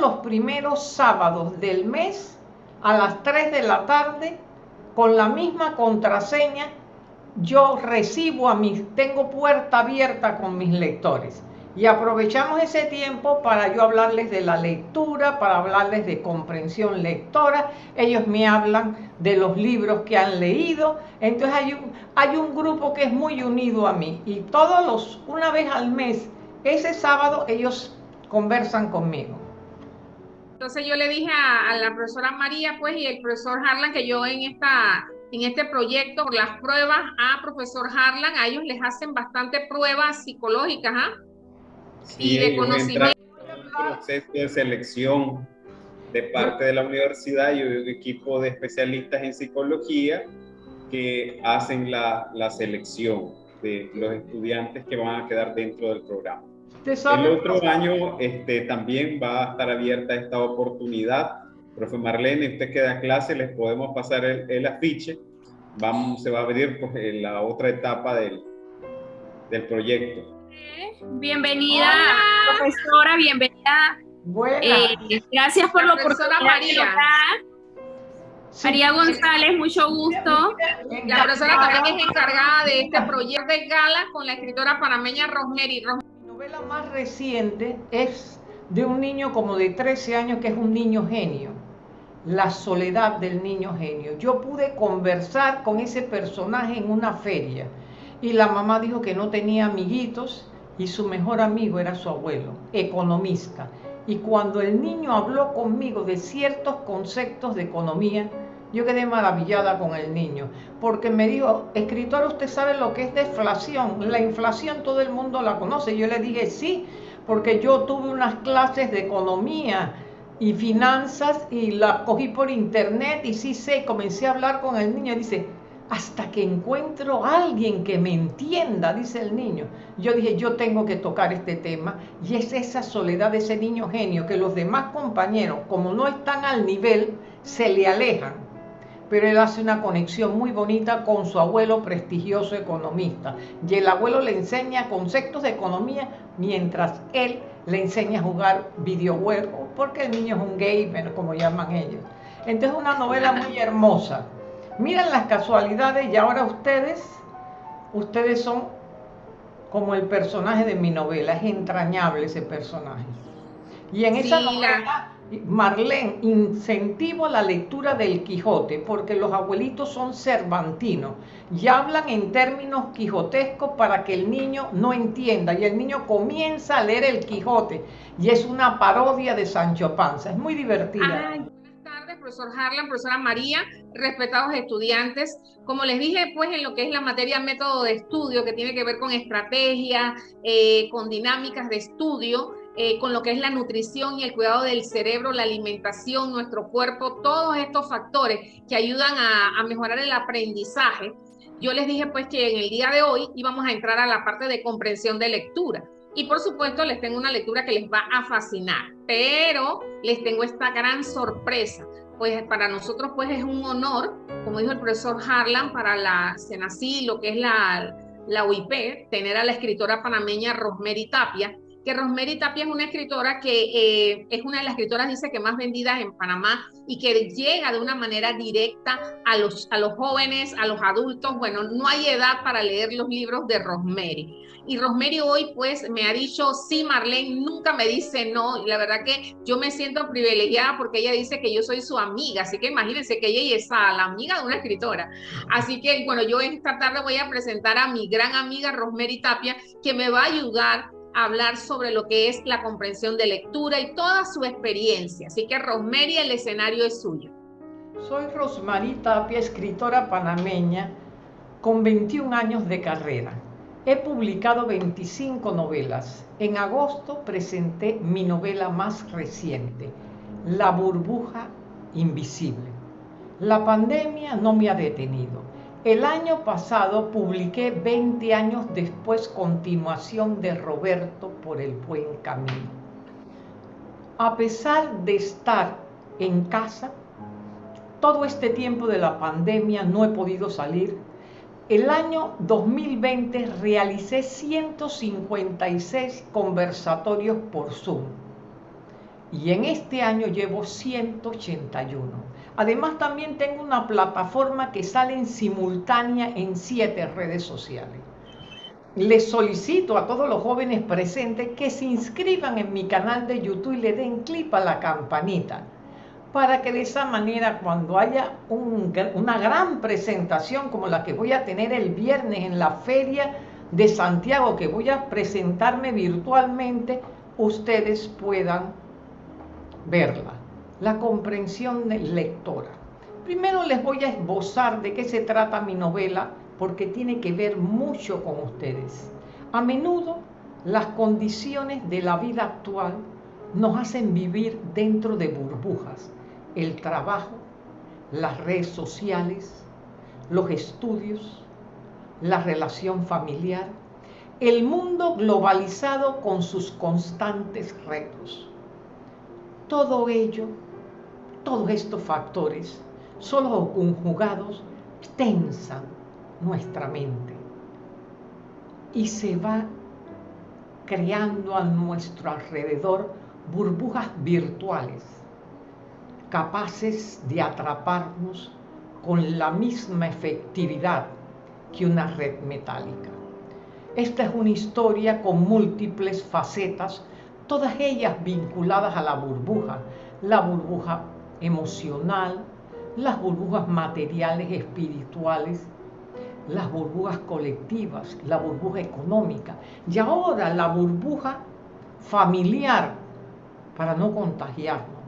los primeros sábados del mes a las 3 de la tarde con la misma contraseña yo recibo a mis, tengo puerta abierta con mis lectores. Y aprovechamos ese tiempo para yo hablarles de la lectura, para hablarles de comprensión lectora. Ellos me hablan de los libros que han leído. Entonces hay un, hay un grupo que es muy unido a mí. Y todos los, una vez al mes, ese sábado, ellos conversan conmigo. Entonces yo le dije a, a la profesora María, pues, y el profesor Harlan, que yo en esta en este proyecto, por las pruebas a profesor Harlan, a ellos les hacen bastante pruebas psicológicas, ¿ah? y de conocimiento. Un proceso de selección de parte de la universidad y un equipo de especialistas en psicología que hacen la, la selección de los estudiantes que van a quedar dentro del programa. El otro año este, también va a estar abierta esta oportunidad. Profe Marlene, usted que da clase, les podemos pasar el, el afiche. Vamos, se va a abrir pues, la otra etapa del, del proyecto. Bienvenida, profesora, bienvenida. Eh, gracias por la, oportunidad. María. María González, mucho gusto. La profesora también es encargada de este proyecto de gala con la escritora panameña Rosemary. Novela más reciente es de un niño como de 13 años que es un niño genio. La soledad del niño genio. Yo pude conversar con ese personaje en una feria y la mamá dijo que no tenía amiguitos y su mejor amigo era su abuelo, economista. Y cuando el niño habló conmigo de ciertos conceptos de economía, yo quedé maravillada con el niño, porque me dijo, escritor, ¿usted sabe lo que es deflación? La inflación todo el mundo la conoce. Yo le dije, sí, porque yo tuve unas clases de economía y finanzas y la cogí por internet y sí sé, comencé a hablar con el niño dice, hasta que encuentro a alguien que me entienda, dice el niño. Yo dije, yo tengo que tocar este tema y es esa soledad de ese niño genio que los demás compañeros, como no están al nivel, se le alejan. Pero él hace una conexión muy bonita con su abuelo prestigioso economista. Y el abuelo le enseña conceptos de economía mientras él le enseña a jugar videojuegos, porque el niño es un gamer, como llaman ellos. Entonces es una novela muy hermosa Miren las casualidades y ahora ustedes, ustedes son como el personaje de mi novela, es entrañable ese personaje. Y en esa novela, Marlene, incentivo la lectura del Quijote, porque los abuelitos son cervantinos y hablan en términos quijotescos para que el niño no entienda. Y el niño comienza a leer el Quijote y es una parodia de Sancho Panza. Es muy divertida profesor Harlan, profesora María, respetados estudiantes. Como les dije, pues en lo que es la materia método de estudio, que tiene que ver con estrategia, eh, con dinámicas de estudio, eh, con lo que es la nutrición y el cuidado del cerebro, la alimentación, nuestro cuerpo, todos estos factores que ayudan a, mejorar el aprendizaje. Yo les dije pues que en el día de hoy íbamos a entrar a la parte de comprensión de lectura. Y por supuesto les tengo una lectura que les va a fascinar, pero les tengo esta gran sorpresa pues para nosotros pues es un honor, como dijo el profesor Harlan, para la CENACI, lo que es la, la UIP, tener a la escritora panameña Rosemary Tapia, que Rosemary Tapia es una escritora que eh, es una de las escritoras, dice, que más vendidas en Panamá y que llega de una manera directa a los, a los jóvenes, a los adultos. Bueno, no hay edad para leer los libros de Rosemary. Y Rosemary hoy pues me ha dicho, sí, Marlene, nunca me dice no. Y la verdad que yo me siento privilegiada porque ella dice que yo soy su amiga. Así que imagínense que ella es la amiga de una escritora. Así que bueno, yo esta tarde voy a presentar a mi gran amiga Rosemary Tapia, que me va a ayudar hablar sobre lo que es la comprensión de lectura y toda su experiencia. Así que Rosemary, el escenario es suyo. Soy Rosemary Tapia, escritora panameña con 21 años de carrera. He publicado 25 novelas. En agosto presenté mi novela más reciente, La burbuja invisible. La pandemia no me ha detenido. El año pasado publiqué 20 años después continuación de Roberto por el buen camino. A pesar de estar en casa, todo este tiempo de la pandemia no he podido salir el año 2020 realicé 156 conversatorios por Zoom. y en este año llevo 181. Además también tengo una plataforma que sale en simultánea en siete redes sociales. Les solicito a todos los jóvenes presentes que se inscriban en mi canal de YouTube y le den clip a la campanita para que de esa manera cuando haya una gran presentación como la que voy a tener el viernes en la feria de Santiago, que voy a presentarme virtualmente, ustedes puedan verla. La comprensión lectora. Primero les voy a esbozar de qué se trata mi novela, porque tiene que ver mucho con ustedes. A menudo las condiciones de la vida actual nos hacen vivir dentro de burbujas. El trabajo, las redes sociales, los estudios, la relación familiar, el mundo globalizado con sus constantes retos. Todo ello, todos estos factores, solo conjugados, tensan nuestra mente y se va creando a nuestro alrededor burbujas virtuales capaces de atraparnos con la misma efectividad que una red metálica. Esta es una historia con múltiples facetas, todas ellas vinculadas a la burbuja, la burbuja emocional, las burbujas materiales, espirituales, las burbujas colectivas, la burbuja económica y ahora la burbuja familiar para no contagiarnos.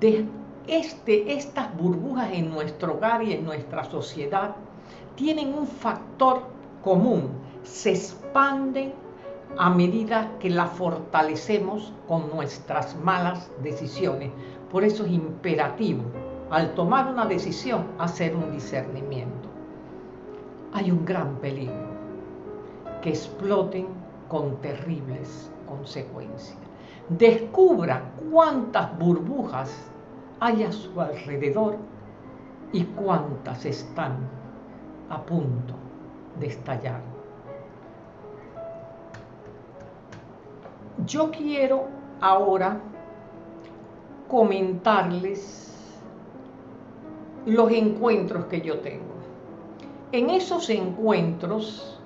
De este, estas burbujas en nuestro hogar y en nuestra sociedad tienen un factor común, se expanden a medida que la fortalecemos con nuestras malas decisiones. Por eso es imperativo, al tomar una decisión, hacer un discernimiento. Hay un gran peligro, que exploten con terribles consecuencias. Descubra cuántas burbujas hay a su alrededor y cuántas están a punto de estallar. Yo quiero ahora comentarles los encuentros que yo tengo. En esos encuentros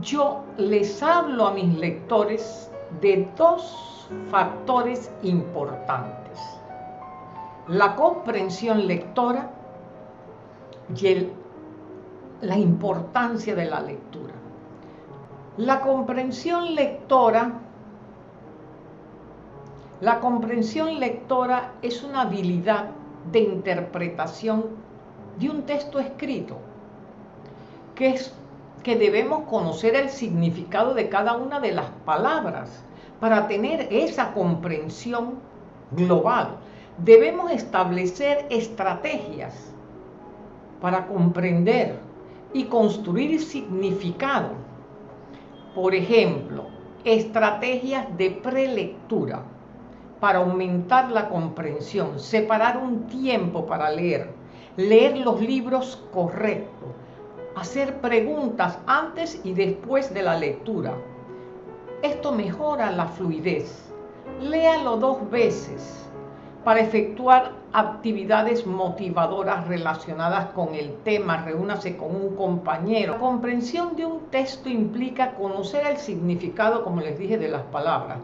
yo les hablo a mis lectores de dos factores importantes la comprensión lectora y la importancia de la lectura. La comprensión lectora, la comprensión lectora es una habilidad de interpretación de un texto escrito, que es que debemos conocer el significado de cada una de las palabras para tener esa comprensión global debemos establecer estrategias para comprender y construir significado. Por ejemplo, estrategias de prelectura para aumentar la comprensión, separar un tiempo para leer, leer los libros correctos, hacer preguntas antes y después de la lectura. Esto mejora la fluidez. Léalo dos veces para efectuar actividades motivadoras relacionadas con el tema, reúnase con un compañero. La comprensión de un texto implica conocer el significado, como les dije, de las palabras,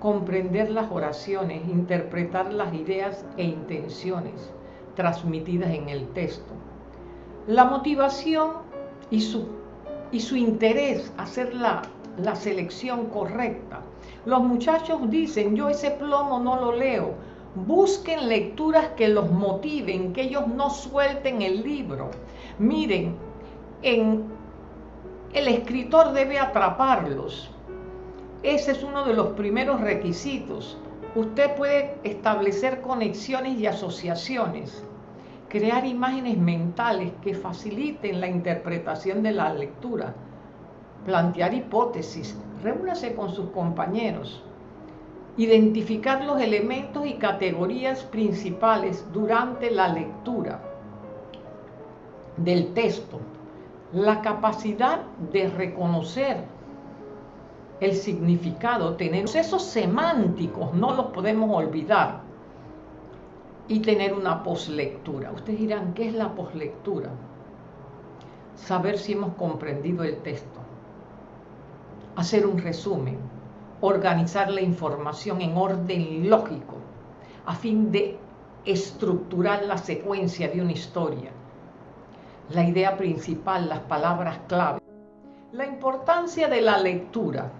comprender las oraciones, interpretar las ideas e intenciones transmitidas en el texto. La motivación y su, interés, hacer la selección correcta. Los muchachos dicen, yo ese plomo no lo leo, Busquen lecturas que los motiven, que ellos no suelten el libro. Miren, en, el escritor debe atraparlos. Ese es uno de los primeros requisitos. Usted puede establecer conexiones y asociaciones, crear imágenes mentales que faciliten la interpretación de la lectura, plantear hipótesis, reúnase con sus compañeros identificar los elementos y categorías principales durante la lectura del texto, la capacidad de reconocer el significado, tener esos semánticos, no los podemos olvidar. Y tener una poslectura. Ustedes dirán, ¿qué es la poslectura? Saber si hemos comprendido el texto. Hacer un resumen. Organizar la información en orden lógico a fin de estructurar la secuencia de una historia. La idea principal, las palabras clave. La importancia de la lectura.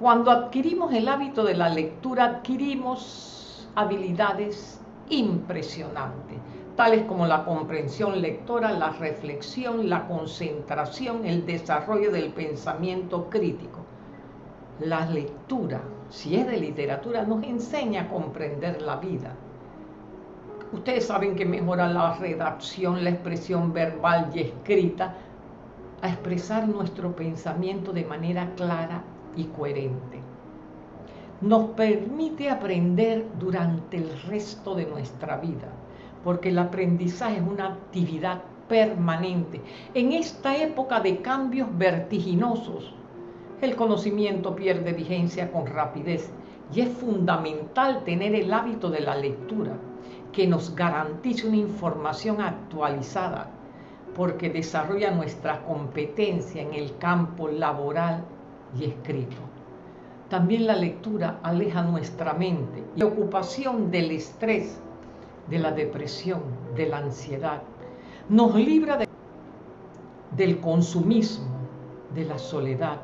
Cuando adquirimos el hábito de la lectura, adquirimos habilidades impresionantes, tales como la comprensión lectora, la reflexión, la concentración, el desarrollo del pensamiento crítico. La lectura, si es de literatura, nos enseña a comprender la vida. Ustedes saben que mejora la redacción, la expresión verbal y escrita, a expresar nuestro pensamiento de manera clara y coherente. Nos permite aprender durante el resto de nuestra vida, porque el aprendizaje es una actividad permanente. En esta época de cambios vertiginosos, el conocimiento pierde vigencia con rapidez y es fundamental tener el hábito de la lectura, que nos garantice una información actualizada, porque desarrolla nuestra competencia en el campo laboral y escrito. También la lectura aleja nuestra mente y la ocupación del estrés, de la depresión, de la ansiedad. Nos libra del consumismo, de la soledad.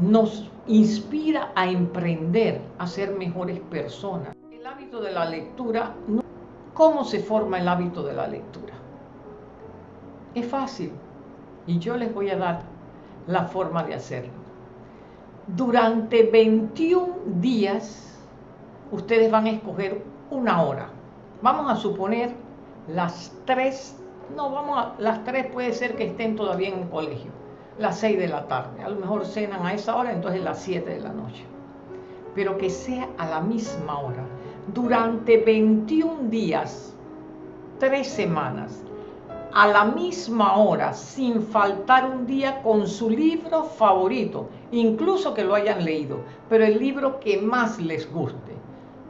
Nos inspira a emprender, a ser mejores personas. El hábito de la lectura, ¿cómo se forma el hábito de la lectura? Es fácil y yo les voy a dar la forma de hacerlo durante 21 días ustedes van a escoger una hora. Vamos a suponer las 3, no, vamos a, las 3 puede ser que estén todavía en el colegio, las 6 de la tarde, a lo mejor cenan a esa hora, entonces las 7 de la noche. Pero que sea a la misma hora, durante 21 días, 3 semanas, a la misma hora, sin faltar un día, con su libro favorito, incluso que lo hayan leído, pero el libro que más les guste.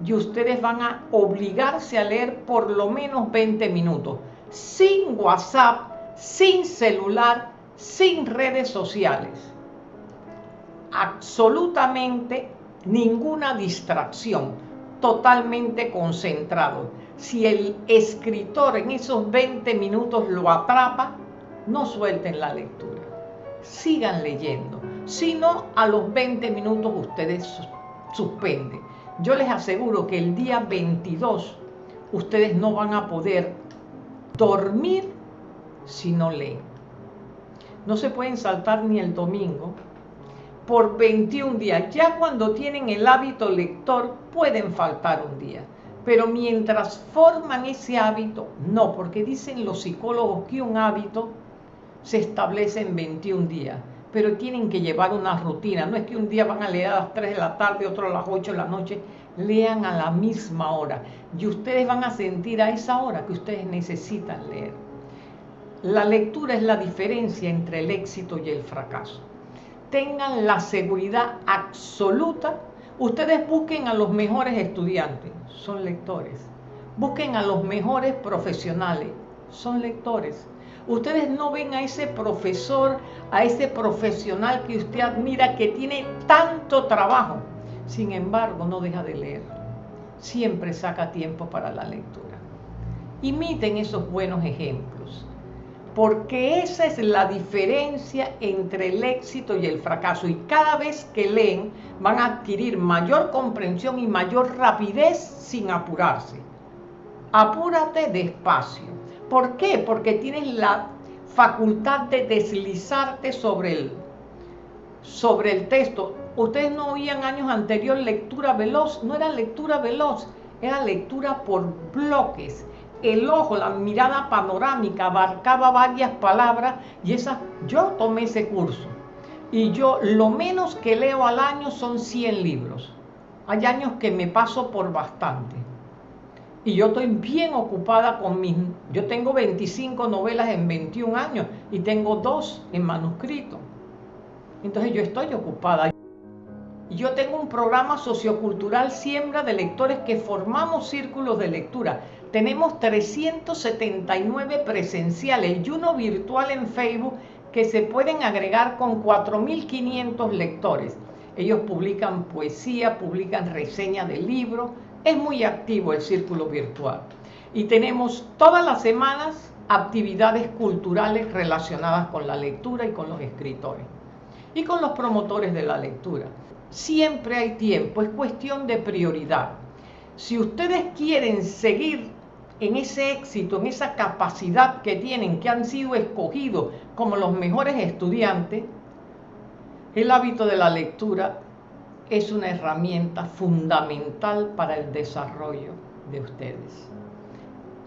Y ustedes van a obligarse a leer por lo menos 20 minutos, sin WhatsApp, sin celular, sin redes sociales. Absolutamente ninguna distracción, totalmente concentrado si el escritor en esos 20 minutos lo atrapa, no suelten la lectura. Sigan leyendo. Si no, a los 20 minutos ustedes suspenden. Yo les aseguro que el día 22 ustedes no van a poder dormir si no leen. No se pueden saltar ni el domingo por 21 días. Ya cuando tienen el hábito lector pueden faltar un día pero mientras forman ese hábito, no, porque dicen los psicólogos que un hábito se establece en 21 días, pero tienen que llevar una rutina, no es que un día van a leer a las 3 de la tarde, otro a las 8 de la noche, lean a la misma hora y ustedes van a sentir a esa hora que ustedes necesitan leer. La lectura es la diferencia entre el éxito y el fracaso. Tengan la seguridad absoluta Ustedes busquen a los mejores estudiantes, son lectores. Busquen a los mejores profesionales, son lectores. Ustedes no ven a ese profesor, a ese profesional que usted admira que tiene tanto trabajo. Sin embargo, no deja de leer. Siempre saca tiempo para la lectura. Imiten esos buenos ejemplos porque esa es la diferencia entre el éxito y el fracaso. Y cada vez que leen van a adquirir mayor comprensión y mayor rapidez sin apurarse. Apúrate despacio. ¿Por qué? Porque tienes la facultad de deslizarte sobre el, sobre el texto. Ustedes no oían años anteriores lectura veloz, no era lectura veloz, era lectura por bloques el ojo, la mirada panorámica abarcaba varias palabras y esas, yo tomé ese curso. Y yo lo menos que leo al año son 100 libros. Hay años que me paso por bastante. Y yo estoy bien ocupada con mis... Yo tengo 25 novelas en 21 años y tengo dos en manuscrito. Entonces yo estoy ocupada. Yo tengo un programa sociocultural Siembra de Lectores que formamos círculos de lectura. Tenemos 379 presenciales y uno virtual en Facebook que se pueden agregar con 4.500 lectores. Ellos publican poesía, publican reseña de libros. Es muy activo el círculo virtual. Y tenemos todas las semanas actividades culturales relacionadas con la lectura y con los escritores. Y con los promotores de la lectura. Siempre hay tiempo, es cuestión de prioridad. Si ustedes quieren seguir en ese éxito, en esa capacidad que tienen, que han sido escogidos como los mejores estudiantes, el hábito de la lectura es una herramienta fundamental para el desarrollo de ustedes.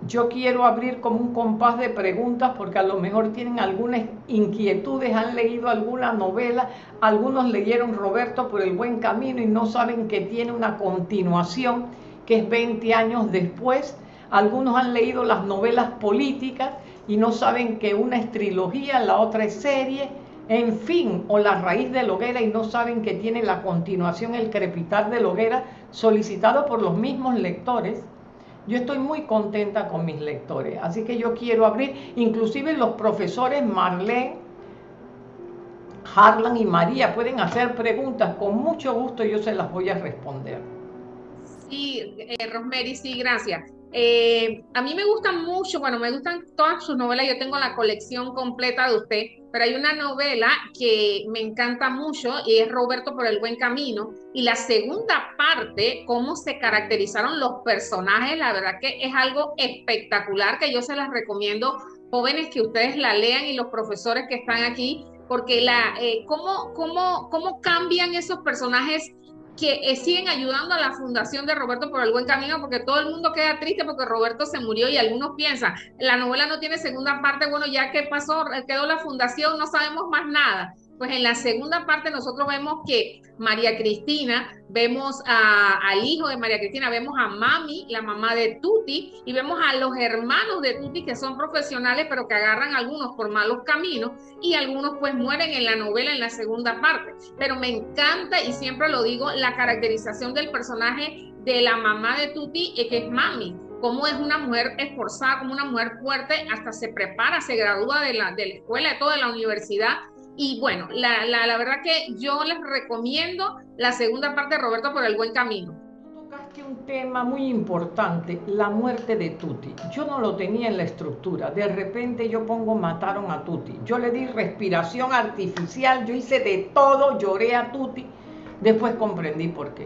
Yo quiero abrir como un compás de preguntas porque a lo mejor tienen algunas inquietudes, han leído alguna novela, algunos leyeron Roberto por el buen camino y no saben que tiene una continuación que es 20 años después algunos han leído las novelas políticas y no saben que una es trilogía, la otra es serie, en fin, o La raíz de Loguera y no saben que tiene la continuación El crepitar de Loguera solicitado por los mismos lectores. Yo estoy muy contenta con mis lectores, así que yo quiero abrir, inclusive los profesores Marlene, Harlan y María pueden hacer preguntas, con mucho gusto yo se las voy a responder. Sí, eh, Rosemary, sí, gracias. Eh, a mí me gustan mucho, bueno, me gustan todas sus novelas, yo tengo la colección completa de usted, pero hay una novela que me encanta mucho y es Roberto por el buen camino. Y la segunda parte, cómo se caracterizaron los personajes, la verdad que es algo espectacular que yo se las recomiendo, jóvenes que ustedes la lean y los profesores que están aquí, porque la, eh, cómo, cómo, cómo cambian esos personajes que eh, siguen ayudando a la fundación de Roberto por el buen camino, porque todo el mundo queda triste porque Roberto se murió y algunos piensan, la novela no tiene segunda parte, bueno, ya que pasó, quedó la fundación, no sabemos más nada. Pues en la segunda parte nosotros vemos que María Cristina, vemos al hijo de María Cristina, vemos a Mami, la mamá de Tuti, y vemos a los hermanos de Tuti que son profesionales, pero que agarran algunos por malos caminos y algunos pues mueren en la novela en la segunda parte. Pero me encanta y siempre lo digo, la caracterización del personaje de la mamá de Tuti, eh, que es Mami cómo es una mujer esforzada, como una mujer fuerte, hasta se prepara, se gradúa de la, de la escuela, de toda la universidad, y bueno, la, la, la, verdad que yo les recomiendo la segunda parte de Roberto por el buen camino. Tocaste un tema muy importante, la muerte de Tuti. Yo no lo tenía en la estructura. De repente yo pongo mataron a Tuti. Yo le di respiración artificial, yo hice de todo, lloré a Tuti. Después comprendí por qué.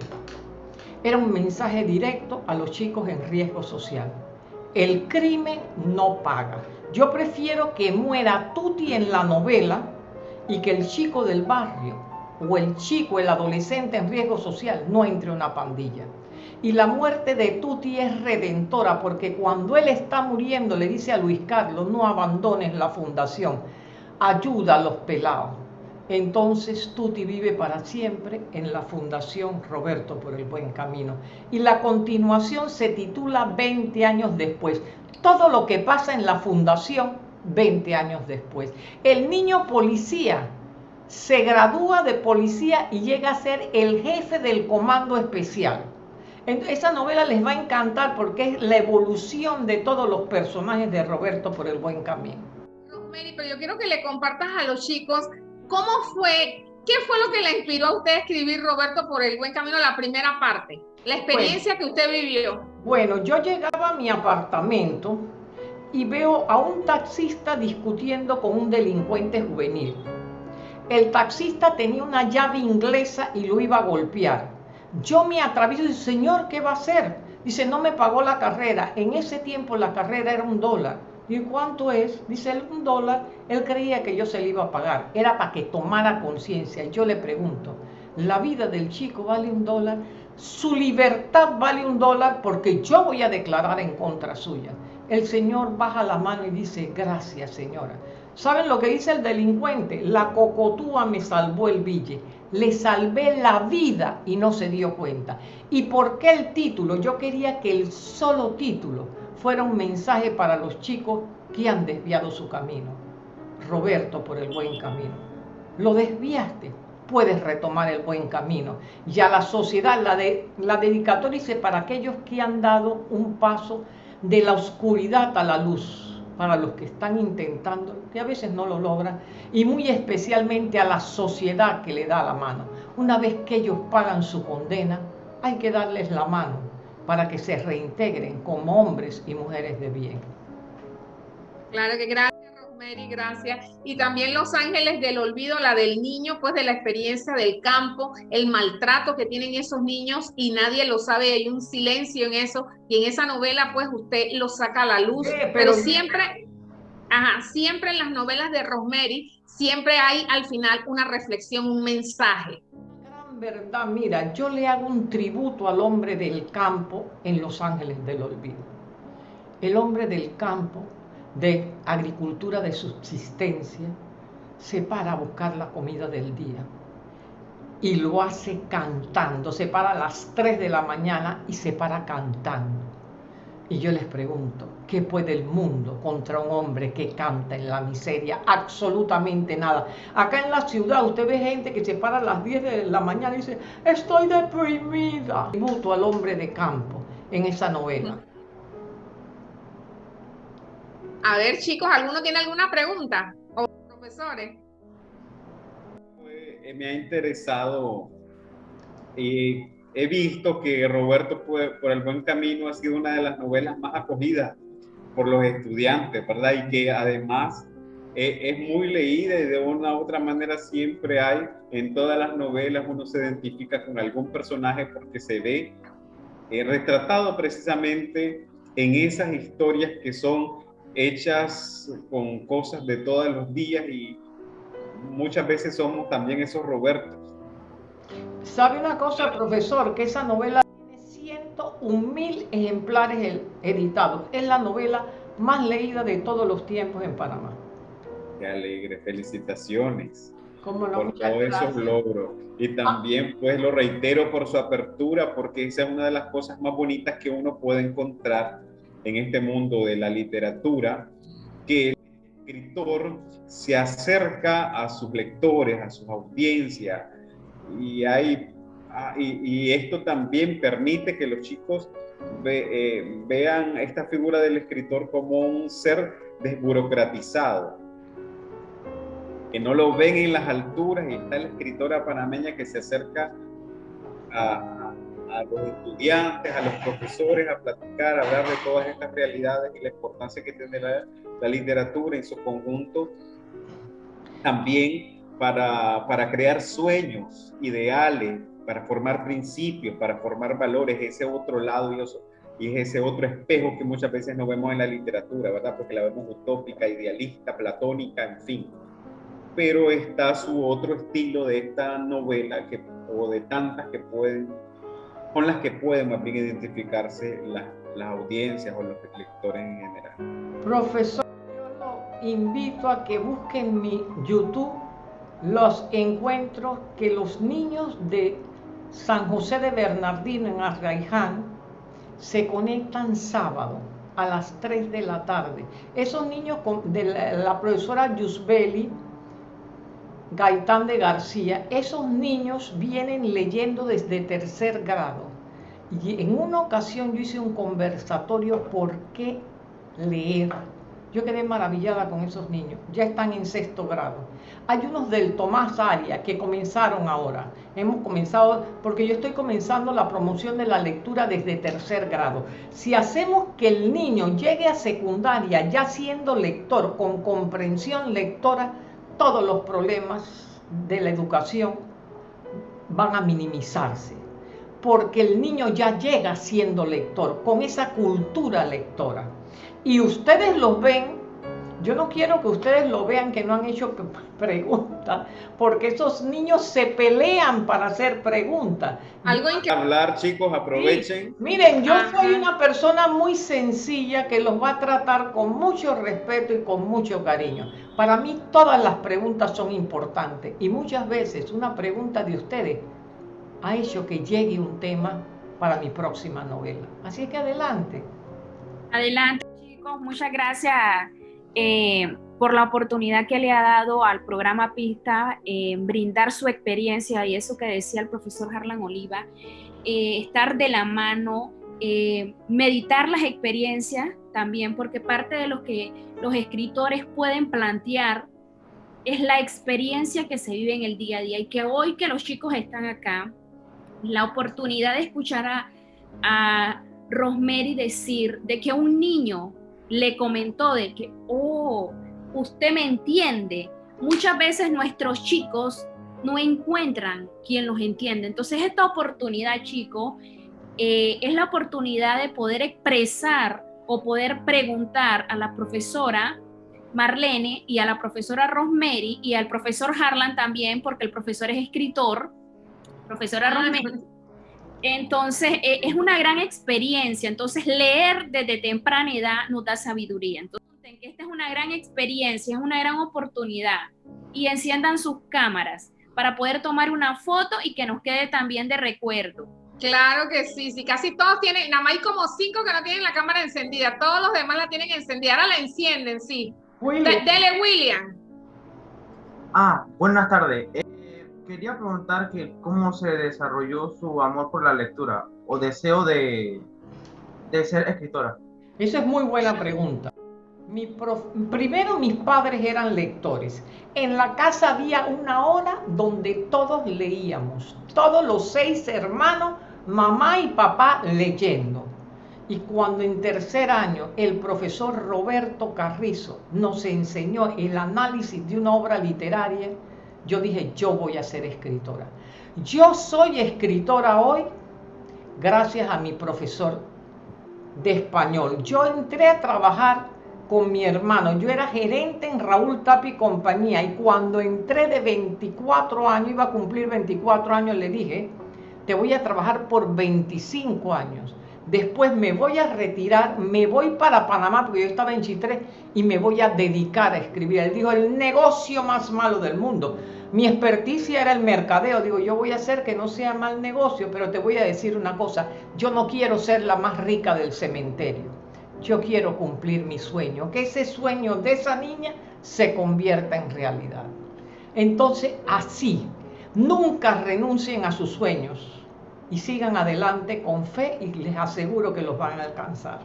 Era un mensaje directo a los chicos en riesgo social. El crimen no paga. Yo prefiero que muera Tuti en la novela y que el chico del barrio o el chico, el adolescente en riesgo social no entre en una pandilla. Y la muerte de Tuti es redentora porque cuando él está muriendo le dice a Luis Carlos, no abandones la fundación, ayuda a los pelados. Entonces Tuti vive para siempre en la Fundación Roberto por el Buen Camino. Y la continuación se titula 20 años después. Todo lo que pasa en la fundación 20 años después. El niño policía se gradúa de policía y llega a ser el jefe del comando especial. Esa novela les va a encantar porque es la evolución de todos los personajes de Roberto por el buen camino. Rosemary, pero yo quiero que le compartas a los chicos cómo fue, qué fue lo que le inspiró a usted a escribir Roberto por el buen camino, la primera parte, la experiencia que usted vivió. Bueno, yo llegaba a mi apartamento y veo a un taxista discutiendo con un delincuente juvenil. El taxista tenía una llave inglesa y lo iba a golpear. Yo me atravieso y digo, señor, ¿qué va a hacer? Dice, no me pagó la carrera. En ese tiempo la carrera era un dólar. ¿Y cuánto es? Dice un dólar. Él creía que yo se le iba a pagar. Era para que tomara conciencia. Y yo le pregunto, ¿la vida del chico vale un dólar? Su libertad vale un dólar porque yo voy a declarar en contra suya el Señor baja la mano y dice, gracias señora. ¿Saben lo que dice el delincuente? La cocotúa me salvó el bille. Le salvé la vida y no se dio cuenta. ¿Y por qué el título? Yo quería que el solo título fuera un mensaje para los chicos que han desviado su camino. Roberto por el buen camino. Lo desviaste. puedes retomar el buen camino. Y a la sociedad, la, de, la dedicatoria dice para aquellos que han dado un paso de la oscuridad a la luz, para los que están intentando, que a veces no lo logran, y muy especialmente a la sociedad que le da la mano. Una vez que ellos pagan su condena, hay que darles la mano para que se reintegren como hombres y mujeres de bien. Claro que gracias. Rosemary, gracias. Y también Los Ángeles del Olvido, la del niño, pues de la experiencia del campo, el maltrato que tienen esos niños y nadie lo sabe, hay un silencio en eso. Y en esa novela, pues usted lo saca a la luz, pero, siempre, ajá, siempre en las novelas de Rosemary, siempre hay al final una reflexión, un mensaje. Gran verdad, mira, yo le hago un tributo al hombre del campo en Los Ángeles del Olvido. El hombre del campo de agricultura de subsistencia se para a buscar la comida del día y lo hace cantando, se para a las 3 de la mañana y se para cantando. Y yo les pregunto, ¿qué puede el mundo contra un hombre que canta en la miseria? Absolutamente nada. Acá en la ciudad usted ve gente que se para a las 10 de la mañana y dice, estoy deprimida. Tributo al hombre de campo en esa novela. A ver, chicos, ¿alguno tiene alguna pregunta? ¿O profesores? Eh, me ha interesado y he visto que Roberto por el buen camino ha sido una de las novelas más acogidas por los estudiantes, ¿verdad? Y que además eh, es muy leída y de una u otra manera siempre hay en todas las novelas uno se identifica con algún personaje porque se ve eh, retratado precisamente en esas historias que son hechas con cosas de todos los días y muchas veces somos también esos Robertos. ¿Sabe una cosa, profesor? Que esa novela tiene 101 mil ejemplares editados. Es la novela más leída de todos los tiempos en Panamá. Qué alegre, felicitaciones por todos esos logros. Y también, pues, lo reitero por su apertura, porque esa es una de las cosas más bonitas que uno puede encontrar en este mundo de la literatura, que el escritor se acerca a sus lectores, a sus audiencias, y, hay, ah, y, esto también permite que los chicos eh, vean esta figura del escritor como un ser desburocratizado, que no lo ven en las alturas y está la escritora panameña que se acerca a, a los estudiantes, a los profesores, a platicar, a hablar de todas estas realidades y la importancia que tiene la, literatura en su conjunto, también para, para, crear sueños, ideales, para formar principios, para formar valores, ese otro lado y, y es ese otro espejo que muchas veces no vemos en la literatura, ¿verdad? Porque la vemos utópica, idealista, platónica, en fin. Pero está su otro estilo de esta novela que, o de tantas que pueden con las que pueden más bien identificarse las, audiencias o los lectores en general. Profesor, yo lo invito a que busquen mi YouTube los encuentros que los niños de San José de Bernardino en Arraiján se conectan sábado a las 3 de la tarde. Esos niños de la, profesora Yusbeli, Gaitán de García, esos niños vienen leyendo desde tercer grado. Y en una ocasión yo hice un conversatorio por qué leer. Yo quedé maravillada con esos niños. Ya están en sexto grado. Hay unos del Tomás Aria que comenzaron ahora. Hemos comenzado, porque yo estoy comenzando la promoción de la lectura desde tercer grado. Si hacemos que el niño llegue a secundaria ya siendo lector, con comprensión lectora, todos los problemas de la educación van a minimizarse, porque el niño ya llega siendo lector, con esa cultura lectora. Y ustedes lo ven, yo no quiero que ustedes lo vean que no han hecho preguntas, porque esos niños se pelean para hacer preguntas. Algo en que hablar, chicos, aprovechen. miren, yo soy una persona muy sencilla que los va a tratar con mucho respeto y con mucho cariño. Para mí todas las preguntas son importantes y muchas veces una pregunta de ustedes ha hecho que llegue un tema para mi próxima novela. Así que adelante. Adelante, chicos. Muchas gracias eh, por la oportunidad que le ha dado al programa Pista, en brindar su experiencia y eso que decía el profesor Harlan Oliva, eh, estar de la mano, eh, meditar las experiencias también, porque parte de lo que los escritores pueden plantear es la experiencia que se vive en el día a día y que hoy que los chicos están acá, la oportunidad de escuchar a, Rosemary decir de que un niño le comentó de que, oh, usted me entiende. Muchas veces nuestros chicos no encuentran quien los entiende. Entonces esta oportunidad, chicos, eh, es la oportunidad de poder expresar o poder preguntar a la profesora Marlene y a la profesora Rosemary y al profesor Harlan también, porque el profesor es escritor, profesora Rosemary. Entonces, eh, es una gran experiencia. Entonces, leer desde temprana edad nos da sabiduría. Entonces, esta es una gran experiencia, es una gran oportunidad y enciendan sus cámaras para poder tomar una foto y que nos quede también de recuerdo. Claro que sí, sí, casi todos tienen, nada más hay como cinco que no tienen la cámara encendida, todos los demás la tienen encendida, ahora la encienden, sí. dele, William. Ah, buenas tardes. Quería preguntar que cómo se desarrolló su amor por la lectura o deseo de, de ser escritora. Esa es muy buena pregunta. primero mis padres eran lectores. En la casa había una hora donde todos leíamos, todos los seis hermanos, mamá y papá leyendo. Y cuando en tercer año el profesor Roberto Carrizo nos enseñó el análisis de una obra literaria, yo dije, yo voy a ser escritora. Yo soy escritora hoy gracias a mi profesor de español. Yo entré a trabajar con mi hermano. Yo era gerente en Raúl Tapi Compañía y cuando entré de 24 años, iba a cumplir 24 años, le dije, te voy a trabajar por 25 años. Después me voy a retirar, me voy para Panamá, porque yo estaba en Chitré, y me voy a dedicar a escribir. Él dijo, el negocio más malo del mundo. Mi experticia era el mercadeo. Digo, yo voy a hacer que no sea mal negocio, pero te voy a decir una cosa. Yo no quiero ser la más rica del cementerio. Yo quiero cumplir mi sueño, que ese sueño de esa niña se convierta en realidad. Entonces, así, nunca renuncien a sus sueños y sigan adelante con fe y les aseguro que los van a alcanzar.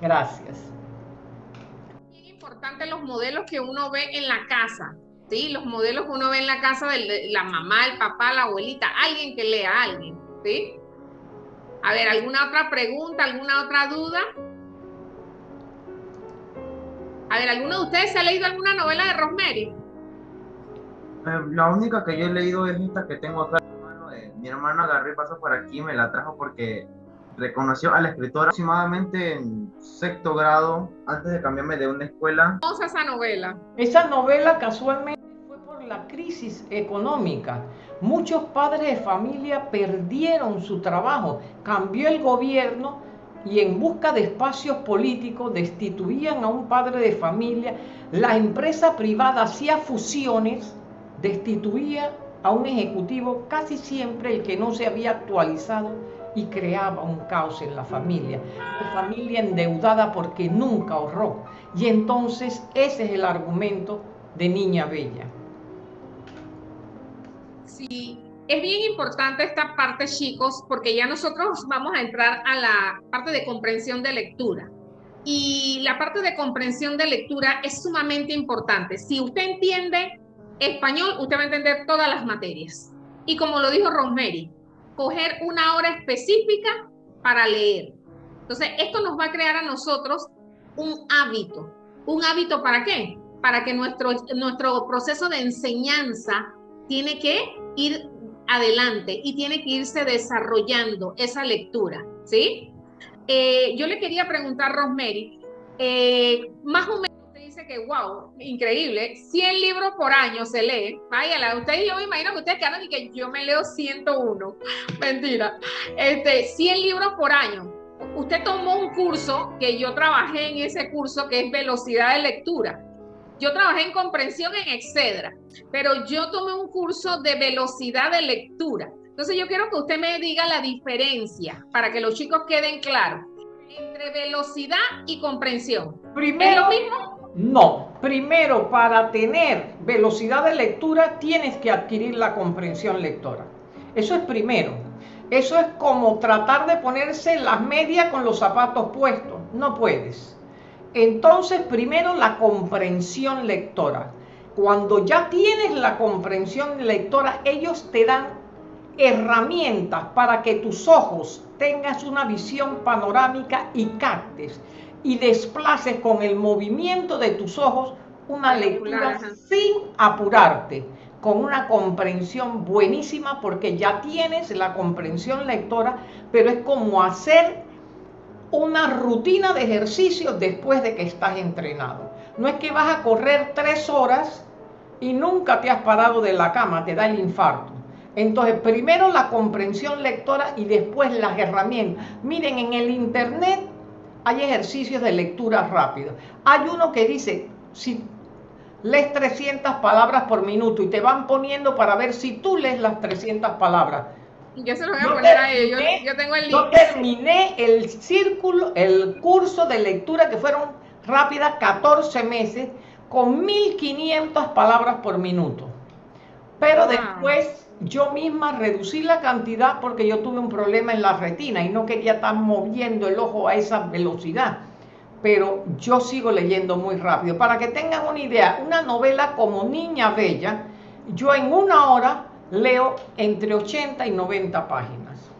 Gracias. Es importante los modelos que uno ve en la casa. ¿sí? Los modelos que uno ve en la casa de la mamá, el papá, la abuelita, alguien que lea a alguien, ¿sí? A ver, ¿alguna otra pregunta, alguna otra duda? A ver, ¿alguno de ustedes se ha leído alguna novela de Rosemary? Eh, la única que yo he leído es esta que tengo acá. Hermano agarré paso por aquí, me la trajo porque reconoció a la escritora aproximadamente en sexto grado, antes de cambiarme de una escuela. ¿Cómo es esa novela? Esa novela casualmente fue por la crisis económica. Muchos padres de familia perdieron su trabajo, cambió el gobierno y en busca de espacios políticos destituían a un padre de familia. La empresa privada hacía fusiones, destituía a un ejecutivo, casi siempre el que no se había actualizado y creaba un caos en la familia. La familia endeudada porque nunca ahorró. Y entonces ese es el argumento de Niña Bella. Sí, es bien importante esta parte, chicos, porque ya nosotros vamos a entrar a la parte de comprensión de lectura. Y la parte de comprensión de lectura es sumamente importante. Si usted entiende español, usted va a entender todas las materias. Y como lo dijo Rosemary, coger una hora específica para leer. Entonces, esto nos va a crear a nosotros un hábito. ¿Un hábito para qué? Para que nuestro, nuestro proceso de enseñanza tiene que ir adelante y tiene que irse desarrollando esa lectura, ¿sí? Eh, yo le quería preguntar, Rosemary, eh, más o menos que, wow, increíble, 100 libros por año se lee. Váyala, ustedes, yo me imagino que ustedes quedan y que yo me leo 101. Mentira. Este, 100 libros por año. Usted tomó un curso que yo trabajé en ese curso que es velocidad de lectura. Yo trabajé en comprensión en Excedra, pero yo tomé un curso de velocidad de lectura. Entonces yo quiero que usted me diga la diferencia para que los chicos queden claros entre velocidad y comprensión. Primero, ¿Es lo mismo? No, primero para tener velocidad de lectura tienes que adquirir la comprensión lectora. Eso es primero. Eso es como tratar de ponerse las medias con los zapatos puestos. No puedes. Entonces, primero la comprensión lectora. Cuando ya tienes la comprensión lectora, ellos te dan herramientas para que tus ojos tengas una visión panorámica y captes y desplaces con el movimiento de tus ojos una lectura sin apurarte, con una comprensión buenísima porque ya tienes la comprensión lectora, pero es como hacer una rutina de ejercicio después de que estás entrenado. No es que vas a correr tres horas y nunca te has parado de la cama, te da el infarto. Entonces, primero la comprensión lectora y después las herramientas. Miren, en el internet hay ejercicios de lectura rápido. Hay uno que dice, si lees 300 palabras por minuto y te van poniendo para ver si tú lees las 300 palabras. Yo se lo voy a poner a ellos. Yo tengo el Yo terminé el círculo, el curso de lectura que fueron rápidas 14 meses con 1500 palabras por minuto. Pero después yo misma reducí la cantidad porque yo tuve un problema en la retina y no quería estar moviendo el ojo a esa velocidad. Pero yo sigo leyendo muy rápido. Para que tengan una idea, una novela como Niña Bella, yo en una hora leo entre 80 y 90 páginas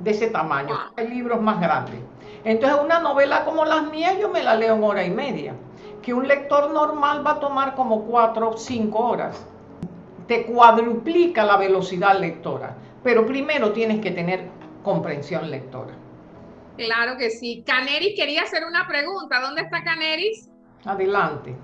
de ese tamaño. Hay libros más grandes. Entonces una novela como las mías yo me la leo en hora y media. Que un lector normal va a tomar como 4 o 5 horas te cuadruplica la velocidad lectora, pero primero tienes que tener comprensión lectora. Claro que sí. Caneris quería hacer una pregunta. ¿Dónde está Caneris? Adelante.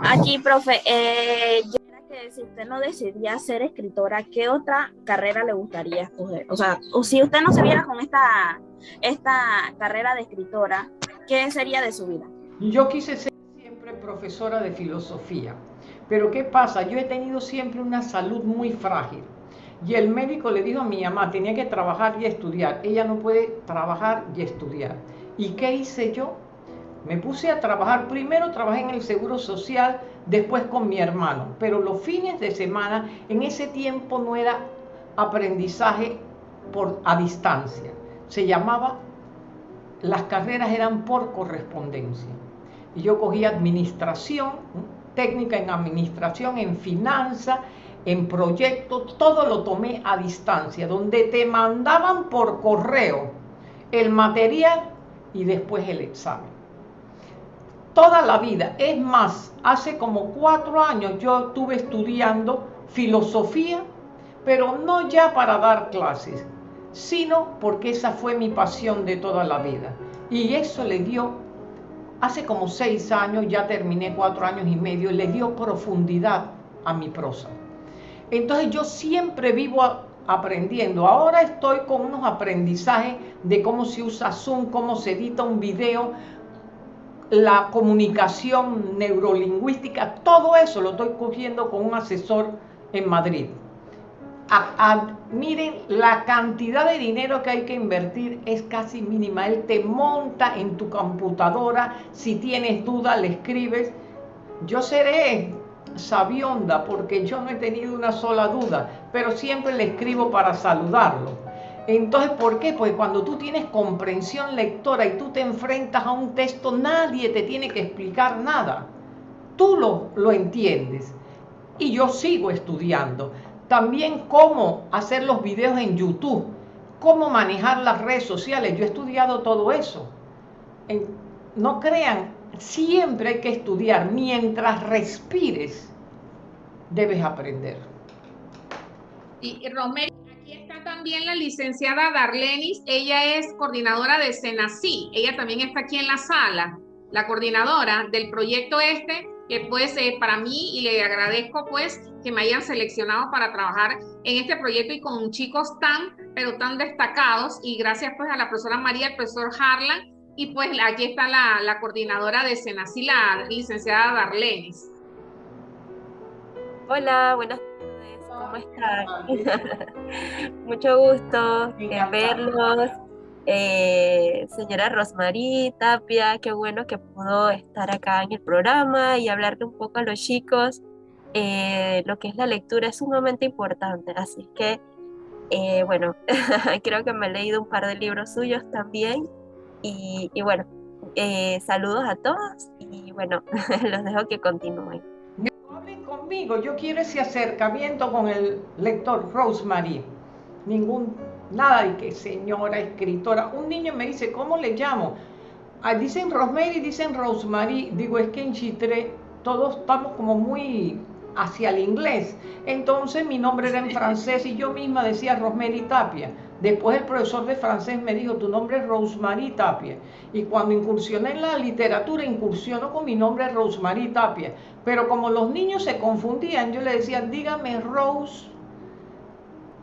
Aquí, profe. Eh, yo que si usted no decidía ser escritora, ¿qué otra carrera le gustaría escoger? O sea, o si usted no se viera con esta, esta carrera de escritora, ¿qué sería de su vida? Yo quise ser siempre profesora de filosofía pero ¿qué pasa? Yo he tenido siempre una salud muy frágil. Y el médico le dijo a mi mamá, tenía que trabajar y estudiar. Ella no puede trabajar y estudiar. ¿Y qué hice yo? Me puse a trabajar. Primero trabajé en el Seguro Social, después con mi hermano. Pero los fines de semana, en ese tiempo no era aprendizaje por, a distancia. Se llamaba, las carreras eran por correspondencia. Y yo cogí administración, técnica en administración, en finanza, en proyectos, todo lo tomé a distancia, donde te mandaban por correo el material y después el examen. Toda la vida, es más, hace como cuatro años yo estuve estudiando filosofía, pero no ya para dar clases, sino porque esa fue mi pasión de toda la vida. Y eso le dio hace como seis años, ya terminé cuatro años y medio, le dio profundidad a mi prosa. Entonces yo siempre vivo aprendiendo. Ahora estoy con unos aprendizajes de cómo se usa Zoom, cómo se edita un video, la comunicación neurolingüística, todo eso lo estoy cogiendo con un asesor en Madrid miren, la cantidad de dinero que hay que invertir es casi mínima. Él te monta en tu computadora, si tienes duda le escribes. Yo seré sabionda porque yo no he tenido una sola duda, pero siempre le escribo para saludarlo. Entonces, ¿por qué? Pues cuando tú tienes comprensión lectora y tú te enfrentas a un texto, nadie te tiene que explicar nada. Tú lo, lo entiendes. Y yo sigo estudiando. También cómo hacer los videos en YouTube, cómo manejar las redes sociales. Yo he estudiado todo eso. no crean, siempre hay que estudiar. Mientras respires, debes aprender. Y, Romero, aquí está también la licenciada Darlenis. Ella es coordinadora de Senací. Ella también está aquí en la sala, la coordinadora del proyecto este que pues eh, para mí y le agradezco pues que me hayan seleccionado para trabajar en este proyecto y con chicos tan, pero tan destacados y gracias pues a la profesora María, el profesor Harlan y pues aquí está la, la coordinadora de Senasi, la licenciada Darlenis. Hola, buenas tardes, ¿cómo están? Mucho gusto en verlos Eh, señora Rosmarie Tapia, qué bueno que pudo estar acá en el programa y hablarle un poco a los chicos. Eh, lo que es la lectura es sumamente importante, así que, eh, bueno, creo que me he leído un par de libros suyos también y, y bueno, saludos a todos y bueno, los dejo que continúen. Hablen conmigo, yo quiero ese acercamiento con el lector Rosemary. Ningún Nada de que señora escritora. Un niño me dice, ¿cómo le llamo? Ah, dicen Rosemary, dicen Rosemary. Digo, es que en Chitre todos estamos como muy hacia el inglés. Entonces mi nombre era en francés y yo misma decía Rosemary Tapia. Después el profesor de francés me dijo, tu nombre es Rosemary Tapia. Y cuando incursioné en la literatura, incursionó con mi nombre Rosemary Tapia. Pero como los niños se confundían, yo le decía, dígame Rose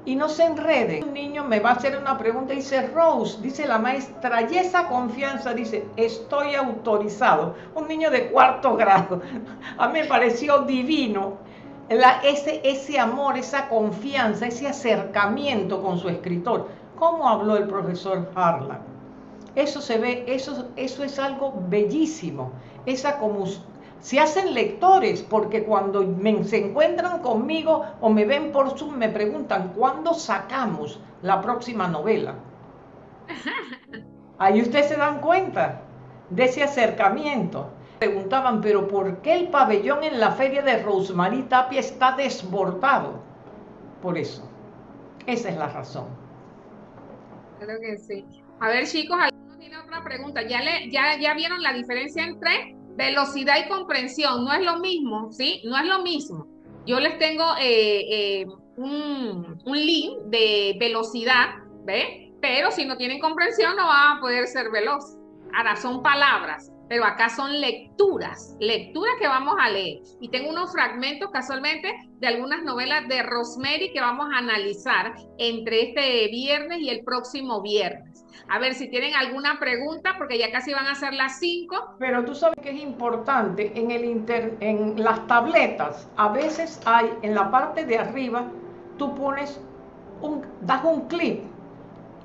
y no se enreden. Un niño me va a hacer una pregunta y dice, Rose, dice la maestra, y esa confianza dice, estoy autorizado. Un niño de cuarto grado. A mí me pareció divino ese, ese amor, esa confianza, ese acercamiento con su escritor. ¿Cómo habló el profesor Harlan? Eso se ve, eso, eso es algo bellísimo. Esa se hacen lectores, porque cuando se encuentran conmigo o me ven por Zoom, me preguntan, ¿cuándo sacamos la próxima novela? Ahí ustedes se dan cuenta de ese acercamiento. Preguntaban, pero ¿por qué el pabellón en la feria de Rosemary Tapia está desbordado? Por eso. Esa es la razón. Creo que sí. A ver, chicos, ¿alguno tiene otra pregunta? ¿Ya, le, ya, ¿Ya vieron la diferencia entre velocidad y comprensión no es lo mismo, ¿sí? No es lo mismo. Yo les tengo eh, eh, un, link de velocidad, ¿ve? Pero si no tienen comprensión no van a poder ser veloz. Ahora, son palabras, pero acá son lecturas, lecturas que vamos a leer. Y tengo unos fragmentos casualmente de algunas novelas de Rosemary que vamos a analizar entre este viernes y el próximo viernes. A ver si tienen alguna pregunta, porque ya casi van a ser las 5. Pero tú sabes que es importante, en, el en las tabletas, a veces hay en la parte de arriba, tú pones, un, das un clic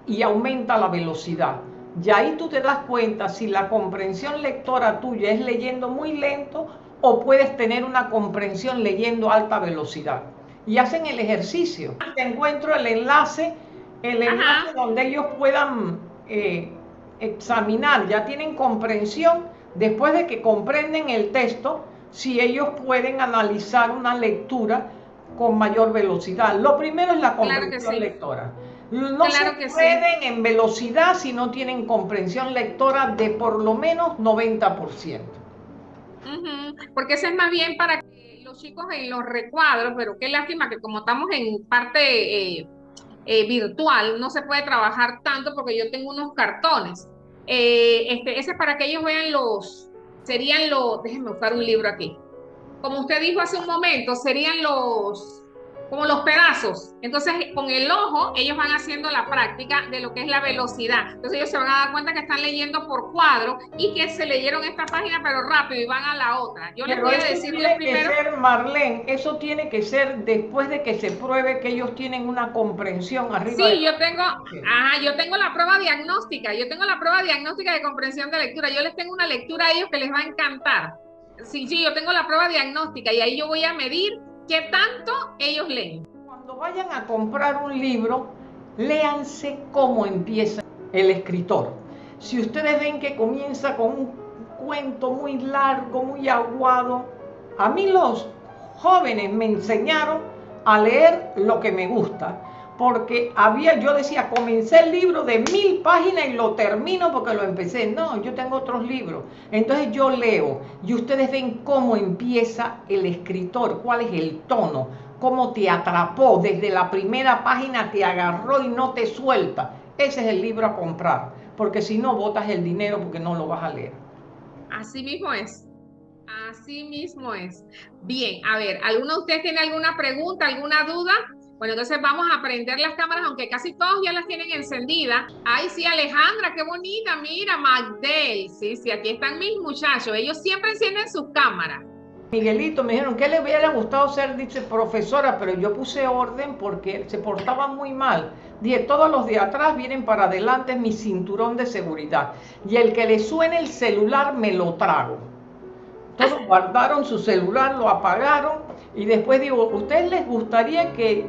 y aumenta la velocidad. Y ahí tú te das cuenta si la comprensión lectora tuya es leyendo muy lento o puedes tener una comprensión leyendo alta velocidad. Y hacen el ejercicio. Te encuentro el enlace, el enlace donde ellos puedan eh, examinar, ya tienen comprensión, después de que comprenden el texto, si ellos pueden analizar una lectura con mayor velocidad. Lo primero es la comprensión lectora. No se pueden en velocidad si no tienen comprensión lectora de por lo menos 90%. Porque eso es más bien para que los chicos en los recuadros, pero qué lástima que como estamos en parte eh, eh, virtual no se puede trabajar tanto porque yo tengo unos cartones. Eh, este, ese es para que ellos vean los, serían los, déjenme buscar un libro aquí. Como usted dijo hace un momento, serían los, como los pedazos. Entonces, con el ojo, ellos van haciendo la práctica de lo que es la velocidad. Entonces, ellos se van a dar cuenta que están leyendo por cuadro y que se leyeron esta página, pero rápido y van a la otra. Yo les voy a decir primero. Que ser, Marlene, eso tiene que ser después de que se pruebe que ellos tienen una comprensión arriba. Sí, yo tengo, ajá, yo tengo la prueba diagnóstica. Yo tengo la prueba diagnóstica de comprensión de lectura. Yo les tengo una lectura a ellos que les va a encantar. Sí, sí, yo tengo la prueba diagnóstica y ahí yo voy a medir ¿Qué tanto ellos leen? Cuando vayan a comprar un libro, léanse cómo empieza el escritor. Si ustedes ven que comienza con un cuento muy largo, muy aguado, a mí los jóvenes me enseñaron a leer lo que me gusta porque había, yo decía, comencé el libro de mil páginas y lo termino porque lo empecé. No, yo tengo otros libros. Entonces yo leo y ustedes ven cómo empieza el escritor, cuál es el tono, cómo te atrapó desde la primera página, te agarró y no te suelta. Ese es el libro a comprar, porque si no, botas el dinero porque no lo vas a leer. Así mismo es. Así mismo es. Bien, a ver, ¿alguno de ustedes tiene alguna pregunta, alguna duda? Bueno, entonces vamos a prender las cámaras, aunque casi todos ya las tienen encendidas. Ay, sí, Alejandra, qué bonita, mira, Magdel. Sí, sí, aquí están mis muchachos. Ellos siempre encienden sus cámaras. Miguelito, me dijeron que le hubiera gustado ser, dice, profesora, pero yo puse orden porque se portaba muy mal. Dije, todos los de atrás vienen para adelante, mi cinturón de seguridad. Y el que le suene el celular, me lo trago. Todos guardaron su celular, lo apagaron. Y después digo, ¿ustedes les gustaría que,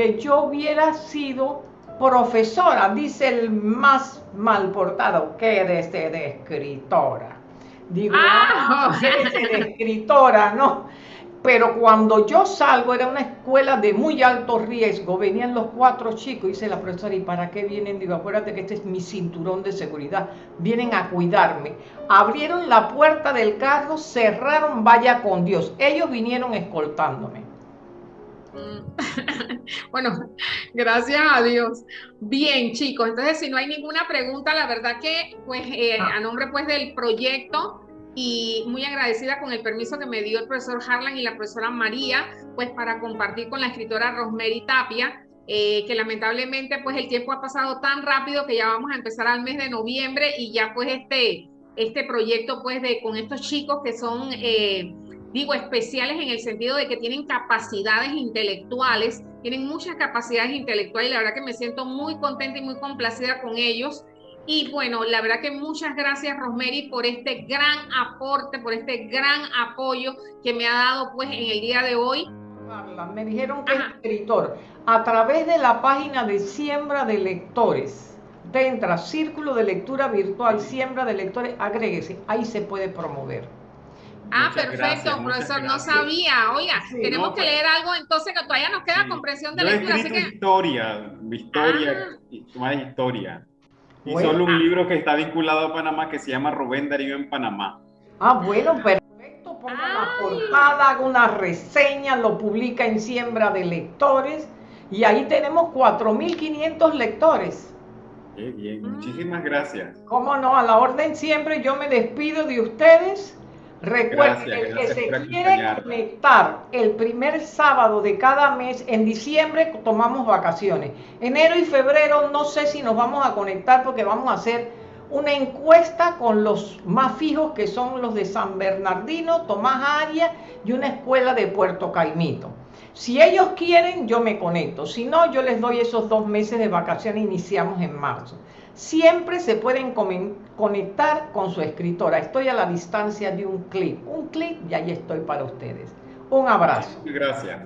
que yo hubiera sido profesora? Dice el más mal portado, que eres de escritora. Digo, ah, ah de escritora, ¿no? Pero cuando yo salgo, era una escuela de muy alto riesgo, venían los cuatro chicos, dice la profesora, ¿y para qué vienen? Digo, acuérdate que este es mi cinturón de seguridad, vienen a cuidarme. Abrieron la puerta del carro, cerraron, vaya con Dios. Ellos vinieron escoltándome. Mm. bueno, gracias a Dios. Bien, chicos, entonces si no hay ninguna pregunta, la verdad que pues eh, ah. a nombre pues del proyecto y muy agradecida con el permiso que me dio el profesor Harlan y la profesora María, pues para compartir con la escritora Rosemary Tapia, eh, que lamentablemente pues el tiempo ha pasado tan rápido que ya vamos a empezar al mes de noviembre y ya pues este, este proyecto pues de con estos chicos que son, eh, digo, especiales en el sentido de que tienen capacidades intelectuales, tienen muchas capacidades intelectuales y la verdad que me siento muy contenta y muy complacida con ellos. Y bueno, la verdad que muchas gracias Rosemary por este gran aporte, por este gran apoyo que me ha dado pues en el día de hoy. Me dijeron que es escritor. A través de la página de Siembra de Lectores, entra Círculo de Lectura Virtual, Siembra de Lectores, agréguese, ahí se puede promover. Ah, perfecto, profesor, no sabía. Oiga, tenemos que pues leer algo entonces que todavía nos queda comprensión de lectura. Así que... historia, historia, ah. más historia. Y solo un libro que está vinculado a Panamá que se llama Rubén Darío en Panamá. Ah, bueno, perfecto. Ponga la portada, haga una reseña, lo publica en Siembra de Lectores y ahí tenemos 4.500 lectores. Qué bien, muchísimas gracias. Cómo no, a la orden siempre yo me despido de ustedes Recuerden, el que se quiere conectar el primer sábado de cada mes, en diciembre tomamos vacaciones. Enero y febrero no sé si nos vamos a conectar porque vamos a hacer una encuesta con los más fijos que son los de San Bernardino, Tomás Arias y una escuela de Puerto Caimito. Si ellos quieren, yo me conecto. Si no, yo les doy esos dos meses de vacaciones, iniciamos en marzo siempre se pueden conectar con su escritora. Estoy a la distancia de un clic. Un clic y ahí estoy para ustedes. Un abrazo. Gracias.